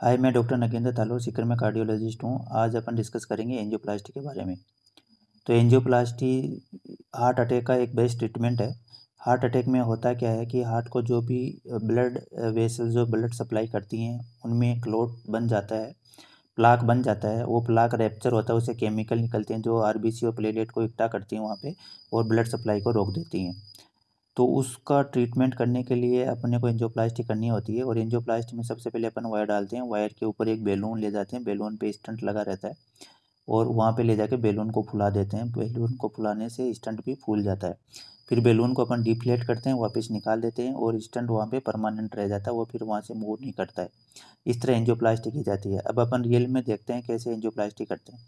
हाय, मैं डॉक्टर नगेंद्र तालोर सीकर में कार्डियोलॉजिस्ट हूँ। आज अपन डिस्कस करेंगे एंजियोप्लास्टी के बारे में। तो एंजियोप्लास्टी हार्ट अटैक का एक बेस्ट ट्रीटमेंट है। हार्ट अटैक में होता क्या है कि हार्ट को जो भी ब्लड वेसल जो ब्लड सप्लाई करती हैं, उनमें क्लोट बन जाता है प्लाक बन जाता है। वो प्लाक रेप्चर होता है, उसे केमिकल निकलते हैं, जो आरबीसी और प्लेलेट को इकट्ठा करती हैं वहाँ पे और ब्लड सप्लाई को रोक देती हैं। तो उसका ट्रीटमेंट करने के लिए अपने को एंजियोप्लास्टी करनी होती है और एंजियोप्लास्टी में सबसे पहले अपन वायर डालते हैं। वायर के ऊपर एक बैलून ले जाते हैं। बैलून पे स्टंट लगा रहता है और वहाँ पे ले जाके बैलून को फुला देते हैं। बैलून को फुलाने से स्टंट भी फूल जाता है। फिर बैलून को अपन डिफ्लेट करते हैं, वापस निकाल देते हैं और स्टंट वहाँ पे परमानेंट रह जाता है वो फिर वहाँ से मूव नहीं करता है। इस तरह एंजियोप्लास्टी की जाती है। अब अपन रियल में देखते हैं कैसे एंजियोप्लास्टी करते हैं।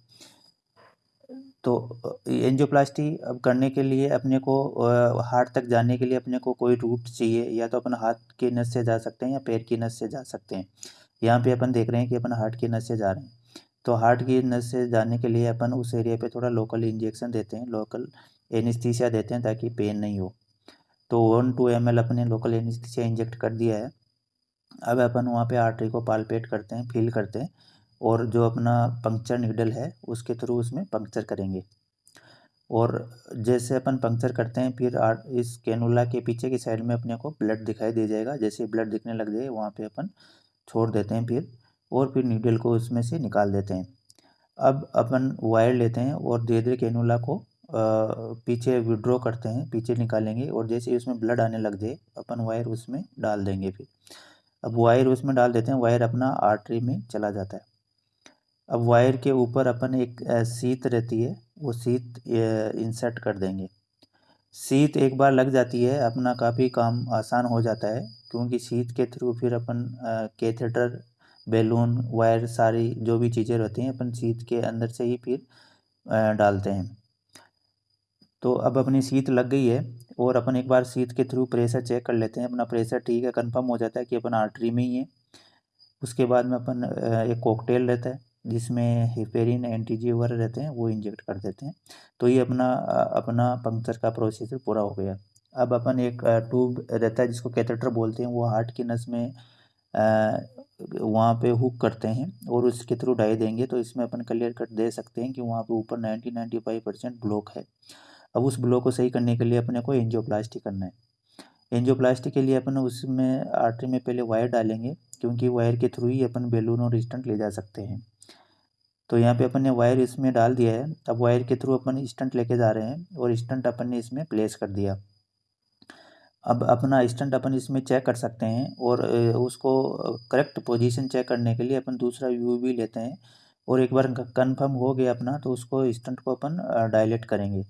तो एंजियोप्लास्टी अब करने के लिए अपने को हार्ट तक जाने के लिए अपने को कोई रूट चाहिए, या तो अपन हाथ के नस से जा सकते हैं या पैर की नस से जा सकते हैं। यहाँ पे अपन देख रहे हैं कि अपन हार्ट की नस से जा रहे हैं। तो हार्ट की नस से जाने के लिए अपन उस एरिया पे थोड़ा लोकल इंजेक्शन देते हैं, लोकल एनिस्थीसिया देते हैं ताकि पेन नहीं हो। तो वन टू एम अपने लोकल एनिस्थीसिया इंजेक्ट कर दिया है। अब अपन वहाँ पे आर्टरी को पालपेट करते हैं, फील करते हैं। और जो अपना पंक्चर नीडल है, उसके थ्रू उसमें पंक्चर करेंगे। और जैसे अपन पंक्चर करते हैं, फिर इस कैनुला के पीछे की साइड में अपने को ब्लड दिखाई दे जाएगा। जैसे ब्लड दिखने लग जाए, वहाँ पे अपन छोड़ देते हैं फिर, और फिर नीडल को उसमें से निकाल देते हैं। अब अपन वायर लेते हैं और धीरे धीरे कैनुला को पीछे विड्रॉ करते हैं, पीछे निकालेंगे और जैसे उसमें ब्लड आने लग जाए, अपन वायर उसमें डाल देंगे फिर। अब वायर उसमें डाल देते हैं, वायर अपना आर्टरी में चला जाता है। अब वायर के ऊपर अपन एक सीत रहती है, वो सीत इंसर्ट कर देंगे। सीत एक बार लग जाती है, अपना काफ़ी काम आसान हो जाता है, क्योंकि सीत के थ्रू फिर अपन कैथेटर, बैलून, वायर, सारी जो भी चीज़ें रहती हैं, अपन सीत के अंदर से ही फिर डालते हैं। तो अब अपनी सीत लग गई है, और अपन एक बार सीत के थ्रू प्रेशर चेक कर लेते हैं। अपना प्रेशर ठीक है कंफर्म हो जाता है कि अपन आर्टरी में ही है। उसके बाद में अपन एक कॉकटेल रहता है। जिसमें हिपेरिन एंटीजी वगैरह रहते हैं, वो इंजेक्ट कर देते हैं। तो ये अपना अपना पंक्चर का प्रोसीजर पूरा हो गया। अब अपन एक ट्यूब रहता है जिसको कैथेटर बोलते हैं, वो हार्ट की नस में वहाँ पे हुक करते हैं और उसके थ्रू डाई देंगे तो इसमें अपन क्लियर कट दे सकते हैं कि वहाँ पे ऊपर ninety ninety five percent block है। अब उस ब्लॉक को सही करने के लिए अपने को एंजियोप्लास्टी करना है। एंजियोप्लास्टी के लिए अपन उसमें आर्टरी में पहले वायर डालेंगे, क्योंकि वायर के थ्रू ही अपन बैलून और स्टंट ले जा सकते हैं। तो यहाँ पे अपन ने वायर इसमें डाल दिया है। अब वायर के थ्रू अपन स्टंट लेके जा रहे हैं और स्टंट अपन ने इसमें प्लेस कर दिया। अब अपना स्टंट अपन इसमें चेक कर सकते हैं और उसको करेक्ट पोजीशन चेक करने के लिए अपन दूसरा व्यू भी लेते हैं और एक बार कंफर्म हो गया अपना तो उसको स्टंट को अपन डायलेट करेंगे।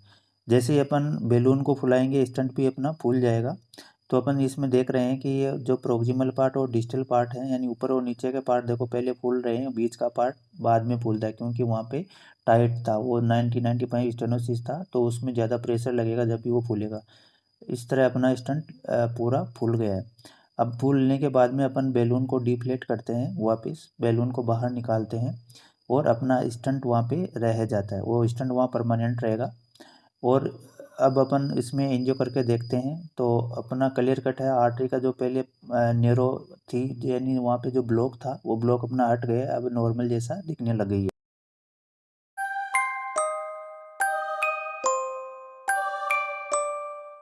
जैसे ही अपन बैलून को फुलाएँगे स्टंट भी अपना फूल जाएगा। तो अपन इसमें देख रहे हैं कि ये जो प्रोक्सिमल पार्ट और डिजिटल पार्ट है, यानी ऊपर और नीचे के पार्ट देखो, पहले फूल रहे हैं, बीच का पार्ट बाद में फूलता है, क्योंकि वहाँ पे टाइट था, वो नाइनटी नाइन्टी फाइव स्टेनोसिस था तो उसमें ज़्यादा प्रेशर लगेगा जब भी वो फूलेगा। इस तरह अपना स्टंट पूरा फूल गया है। अब फूलने के बाद में अपन बैलून को डिफ्लेट करते हैं वापस बैलून को बाहर निकालते हैं और अपना स्टंट वहाँ पे रह जाता है, वो स्टंट वहाँ परमानेंट रहेगा। और अब अपन इसमें एनजीओ करके देखते हैं। तो अपना क्लियर कट है। आर्टरी का जो पहले नेरो थी, यानी वहाँ पे जो ब्लॉक था, वो ब्लॉक अपना हट गया। अब नॉर्मल जैसा दिखने लग गई है।